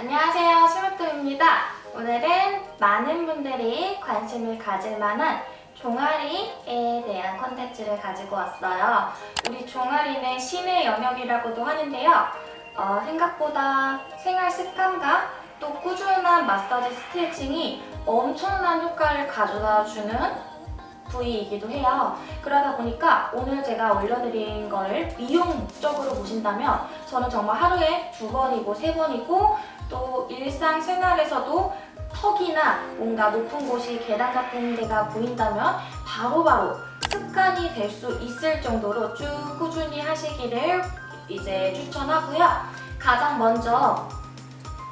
안녕하세요 시무토입니다. 오늘은 많은 분들이 관심을 가질 만한 종아리에 대한 컨텐츠를 가지고 왔어요. 우리 종아리는 신의 영역이라고도 하는데요. 어, 생각보다 생활 습관과 또 꾸준한 마사지 스트레칭이 엄청난 효과를 가져다 주는 부위이기도 해요. 그러다 보니까 오늘 제가 올려드린 거를 미용 목적으로 보신다면 저는 정말 하루에 두 번이고 세 번이고 또 일상생활에서도 턱이나 뭔가 높은 곳이 계단 같은 데가 보인다면 바로바로 습관이 될 수 있을 정도로 쭉 꾸준히 하시기를 이제 추천하고요. 가장 먼저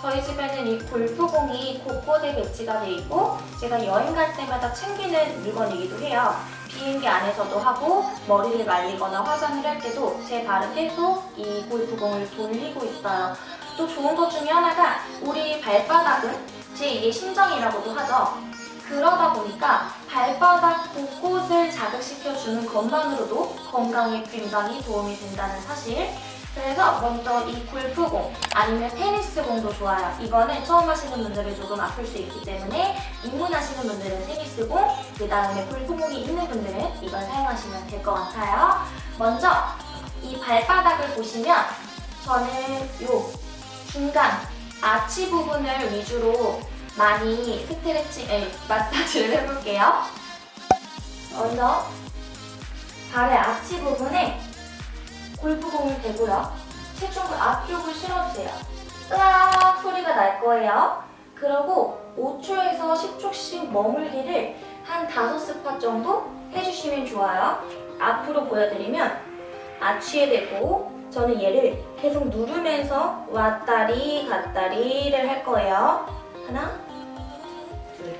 저희 집에는 이 골프공이 곳곳에 배치가 돼 있고 제가 여행 갈 때마다 챙기는 물건이기도 해요. 비행기 안에서도 하고 머리를 말리거나 화장을 할 때도 제 발은 계속 이 골프공을 돌리고 있어요. 또 좋은 것 중에 하나가 우리 발바닥은 제2의 심장이라고도 하죠. 그러다 보니까 발바닥 곳곳을 자극시켜주는 것만으로도 건강에 굉장히 도움이 된다는 사실 그래서 먼저 이 골프공 아니면 테니스공도 좋아요. 이거는 처음 하시는 분들은 조금 아플 수 있기 때문에 입문하시는 분들은 테니스공, 그 다음에 골프공이 있는 분들은 이걸 사용하시면 될 것 같아요. 먼저 이 발바닥을 보시면 저는 요 중간 아치 부분을 위주로 많이 스트레칭, 에, 마사지를 해볼게요. 먼저 발의 아치 부분에 골프공을 대고요. 체중을 앞쪽을 실어주세요. 으악 소리가 날 거예요. 그리고 5초에서 10초씩 머물기를 한 5스팟 정도 해주시면 좋아요. 앞으로 보여드리면 아치에 대고 저는 얘를 계속 누르면서 왔다리 갔다리를 할 거예요. 하나, 둘.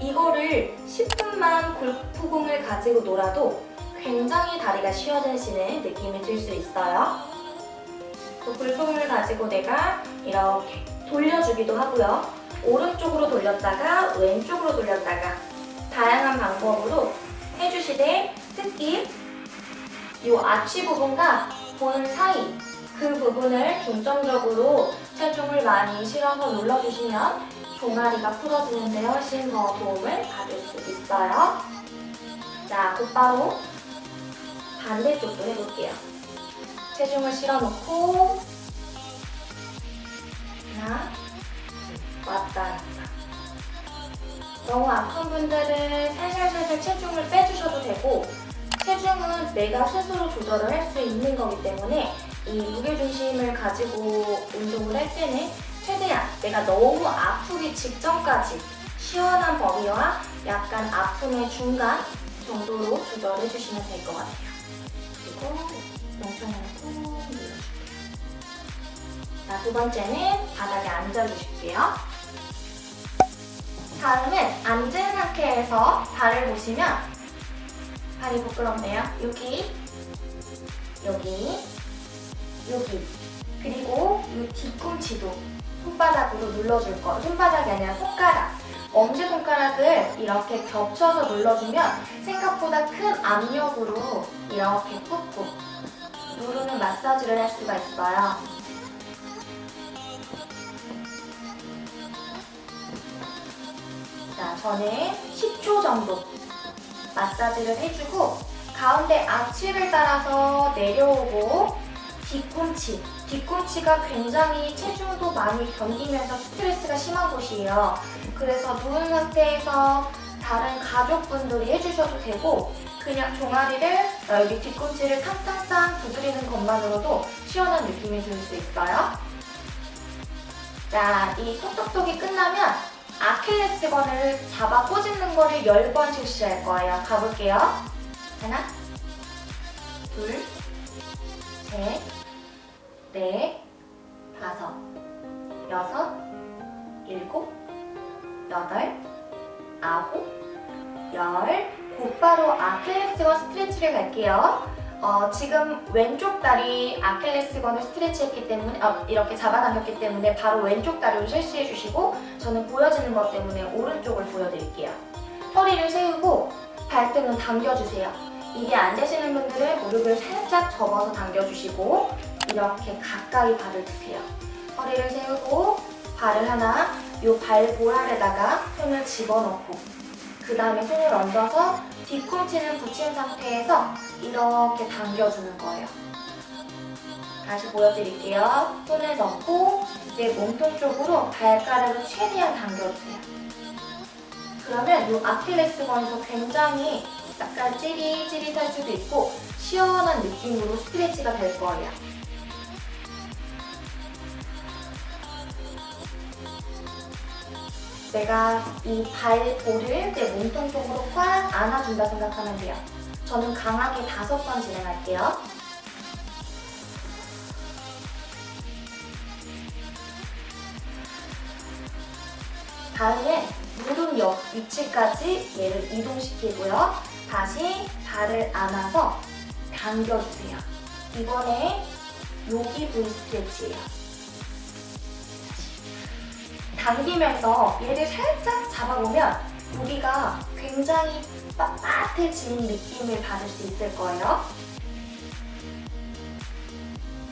이거를 10분만 골프공을 가지고 놀아도 굉장히 다리가 쉬워지시는 느낌이 들 수 있어요. 또 골프공을 가지고 내가 이렇게 돌려주기도 하고요. 오른쪽으로 돌렸다가 왼쪽으로 돌렸다가 다양한 방법으로 해주시되 특히 이 아치 부분과 본 사이 그 부분을 중점적으로 체중을 많이 실어서 눌러주시면 종아리가 풀어지는 데 훨씬 더 도움을 받을 수 있어요. 자, 곧바로 반대쪽도 해볼게요. 체중을 실어놓고 하나, 왔다 갔다 너무 아픈 분들은 살살살살 체중을 빼주셔도 되고 체중은 내가 스스로 조절을 할 수 있는 거기 때문에 이 무게중심을 가지고 운동을 할 때는 최대한 내가 너무 아프기 직전까지 시원한 범위와 약간 아픔의 중간 정도로 조절해 주시면 될 것 같아요. 그리고 멍청이를 꾹 눌러줄게요. 자, 두 번째는 바닥에 앉아주실게요. 다음은 앉은 상태에서 발을 보시면 발이 부끄럽네요. 여기, 여기, 여기 그리고 이 뒤꿈치도 손바닥으로 눌러줄 거 손바닥이 아니라 손가락 엄지손가락을 이렇게 겹쳐서 눌러주면 생각보다 큰 압력으로 이렇게 꾹꾹 누르는 마사지를 할 수가 있어요. 자, 저는 10초 정도 마사지를 해주고 가운데 아치를 따라서 내려오고 뒤꿈치 뒤꿈치가 굉장히 체중도 많이 견디면서 스트레스가 심한 곳이에요. 그래서 누운 상태에서 다른 가족분들이 해주셔도 되고 그냥 종아리를 여기 뒤꿈치를 탕탕탕 두드리는 것만으로도 시원한 느낌이 들 수 있어요. 자, 이 톡톡톡이 끝나면 아킬레스건을 잡아 꼬집는 거를 10번 실시할 거예요. 가볼게요. 하나, 둘, 셋, 넷, 다섯, 여섯, 일곱, 여덟, 아홉, 열 곧바로 아킬레스건 스트레치를 갈게요. 어, 지금 왼쪽 다리 아킬레스건을 스트레치했기 때문에 어, 이렇게 잡아당겼기 때문에 바로 왼쪽 다리로 실시해 주시고 저는 보여지는 것 때문에 오른쪽을 보여드릴게요. 허리를 세우고 발등은 당겨주세요. 이게 안 되시는 분들은 무릎을 살짝 접어서 당겨주시고 이렇게 가까이 발을 두세요. 허리를 세우고 발을 하나 요 발보랄에다가 손을 집어넣고 그 다음에 손을 얹어서 뒤꿈치는 붙인 상태에서 이렇게 당겨주는 거예요. 다시 보여드릴게요. 손을 넣고 내 몸통 쪽으로 발가락을 최대한 당겨주세요. 그러면 이 아킬레스건에서 굉장히 약간 찌릿찌릿할 수도 있고 시원한 느낌으로 스트레치가 될 거예요. 내가 이 발볼을 내 몸통 쪽으로 꽉 안아준다 생각하면 돼요. 저는 강하게 다섯 번 진행할게요. 다음엔 무릎 옆 위치까지 얘를 이동시키고요. 다시 발을 안아서 당겨주세요. 이번에 여기 부위 스트레치예요. 당기면서 얘를 살짝 잡아보면 여기가 굉장히 빳빳해진 느낌을 받을 수 있을 거예요.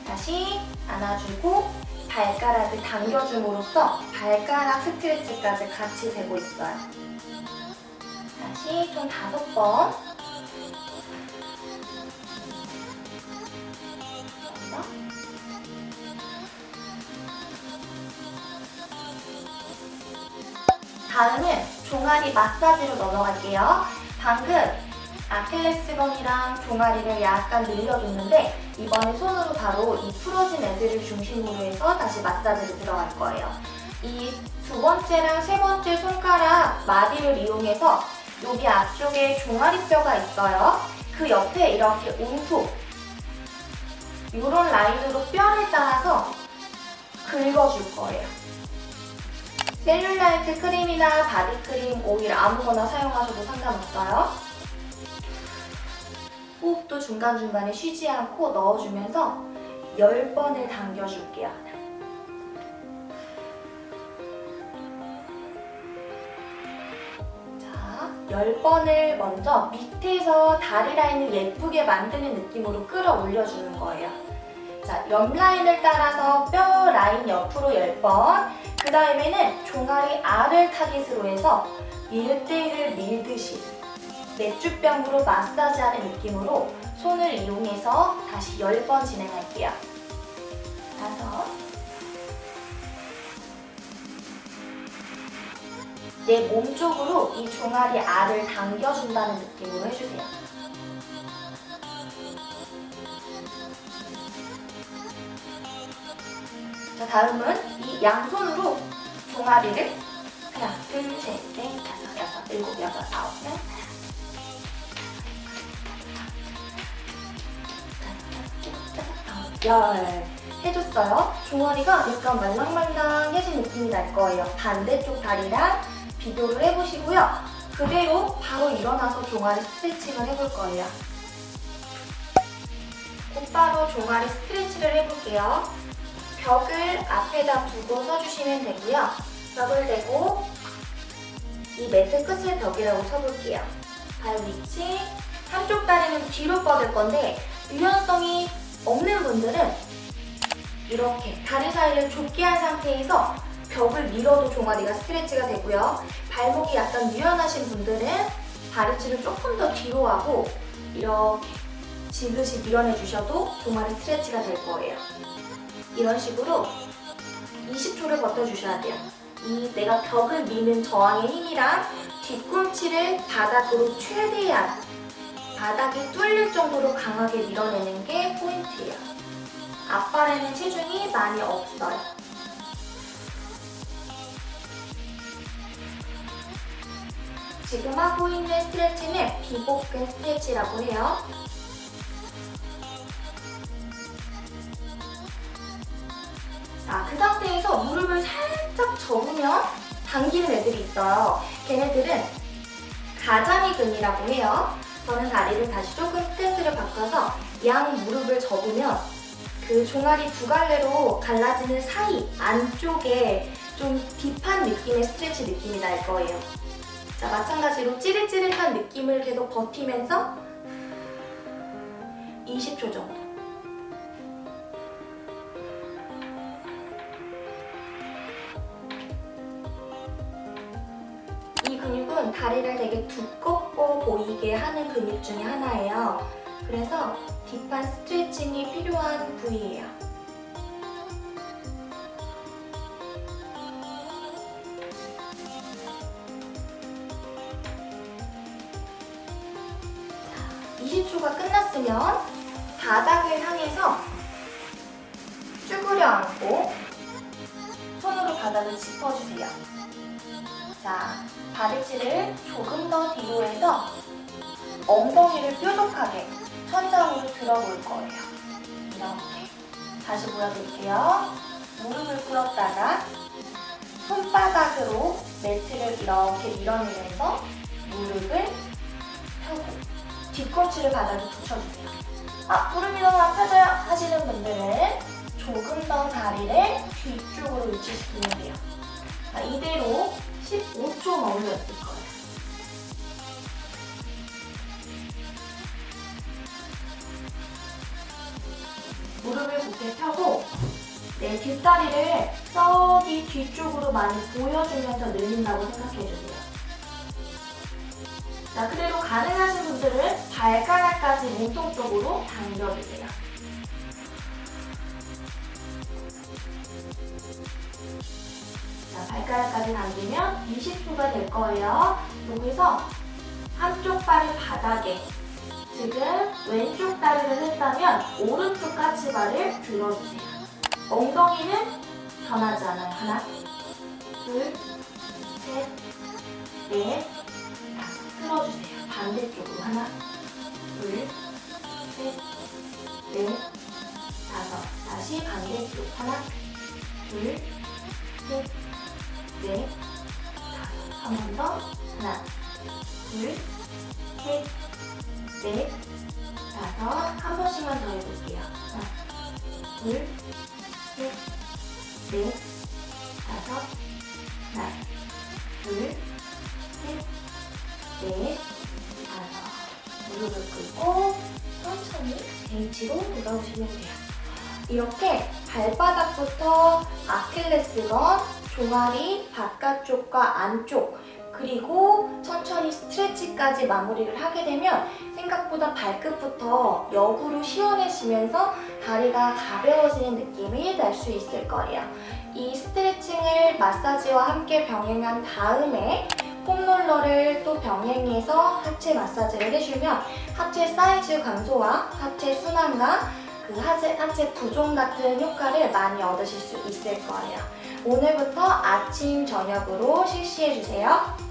다시 안아주고 발가락을 당겨줌으로써 발가락 스트레치까지 같이 되고 있어요. 다시 총 다섯 번. 다음은 종아리 마사지로 넘어갈게요. 방금 아킬레스건이랑 종아리를 약간 늘려줬는데 이번에 손으로 바로 이 풀어진 애들을 중심으로 해서 다시 마사지를 들어갈 거예요. 이 두 번째랑 세 번째 손가락 마디를 이용해서 여기 앞쪽에 종아리뼈가 있어요. 그 옆에 이렇게 움푹 이런 라인으로 뼈를 따라서 긁어줄 거예요. 셀룰라이트 크림이나 바디크림, 오일 아무거나 사용하셔도 상관없어요. 호흡도 중간중간에 쉬지 않고 넣어주면서 10번을 당겨줄게요. 자, 10번을 먼저 밑에서 다리 라인을 예쁘게 만드는 느낌으로 끌어올려주는 거예요. 자, 옆 라인을 따라서 뼈 라인 옆으로 10번 그 다음에는 종아리 알을 타깃으로 해서 밀대를 밀듯이 맥주병으로 마사지하는 느낌으로 손을 이용해서 다시 10번 진행할게요. 다섯 내 몸 쪽으로 이 종아리 알을 당겨준다는 느낌으로 해주세요. 자, 다음은 이 양손으로 종아리를 하나, 둘, 셋, 넷, 다섯, 여섯, 일곱, 여덟, 아홉, 열, 열 해줬어요. 종아리가 약간 말랑말랑해진 느낌이 날 거예요. 반대쪽 다리랑 비교를 해보시고요. 그대로 바로 일어나서 종아리 스트레칭을 해볼 거예요. 곧바로 종아리 스트레치를 해볼게요. 벽을 앞에다 두고 서주시면 되고요. 벽을 대고 이 매트 끝을 벽이라고 쳐볼게요. 발 위치, 한쪽 다리는 뒤로 뻗을 건데 유연성이 없는 분들은 이렇게 다리 사이를 좁게 한 상태에서 벽을 밀어도 종아리가 스트레치가 되고요. 발목이 약간 유연하신 분들은 다리치를 조금 더 뒤로 하고 이렇게 지그시 밀어내 주셔도 종아리 스트레치가 될 거예요. 이런 식으로 20초를 버텨주셔야 돼요. 이 내가 벽을 미는 저항의 힘이랑 뒤꿈치를 바닥으로 최대한 바닥이 뚫릴 정도로 강하게 밀어내는 게 포인트예요. 앞발에는 체중이 많이 없어요. 지금 하고 있는 스트레치는 비복근 스트레치라고 해요. 자, 그 상태에서 무릎을 살짝 접으면 당기는 애들이 있어요. 걔네들은 가자미근이라고 해요. 저는 다리를 다시 조금 스탠스를 바꿔서 양 무릎을 접으면 그 종아리 두 갈래로 갈라지는 사이 안쪽에 좀 딥한 느낌의 스트레치 느낌이 날 거예요. 자, 마찬가지로 찌릿찌릿한 느낌을 계속 버티면서 20초 정도. 다리를 되게 두껍고 보이게 하는 근육 중에 하나예요. 그래서 뒷판 스트레칭이 필요한 부위예요. 자, 20초가 끝났으면 바닥을 향해서 쭈그려 앉고 손으로 바닥을 짚어주세요. 자, 바디치를 조금 더 뒤로 해서 엉덩이를 뾰족하게 천장으로 들어볼 거예요. 이렇게. 다시 보여드릴게요. 무릎을 꿇었다가 손바닥으로 매트를 이렇게 밀어내면서 무릎을 펴고 뒤꿈치를 바닥에 붙여주세요. 아, 무릎이 너무 아파져요 하시는 분들은 조금 더 다리를 뒤쪽으로 위치시키면 돼요. 자, 이대로 15초 머물러 있을 거예요. 무릎을 곧게 펴고 내 뒷다리를 저기 뒤쪽으로 많이 보여주면서 늘린다고 생각해주세요. 자, 그대로 가능하신 분들은 발가락까지 몸통 쪽으로 당겨주세요. 자, 발가락까지 당기면 20초가 될 거예요. 여기서 한쪽 발을 바닥에 지금 왼쪽 다리를 했다면 오른쪽 까치발을 들어주세요. 엉덩이는 변하지 않아요. 하나, 둘, 셋, 넷. 틀어주세요. 반대쪽으로 하나, 둘, 셋, 넷, 다섯. 다시 반대쪽 하나, 둘, 셋, 넷, 다섯. 한번 더. 하나, 둘, 셋, 넷, 다섯. 한 번씩만 더 해볼게요. 하나, 둘, 셋, 넷, 다섯. 하나, 둘, 셋, 넷, 다섯. 무릎을 꿇고 천천히 H로 돌아오시면 돼요. 이렇게 발바닥부터 아킬레스건, 종아리, 바깥쪽과 안쪽, 그리고 천천히 스트레치까지 마무리를 하게 되면 생각보다 발끝부터 역으로 시원해지면서 다리가 가벼워지는 느낌이 날 수 있을 거예요. 이 스트레칭을 마사지와 함께 병행한 다음에 폼롤러를 또 병행해서 하체 마사지를 해주면 하체 사이즈 감소와 하체 순환과 그 하체, 하체 부종 같은 효과를 많이 얻으실 수 있을 거예요. 오늘부터 아침, 저녁으로 실시해주세요.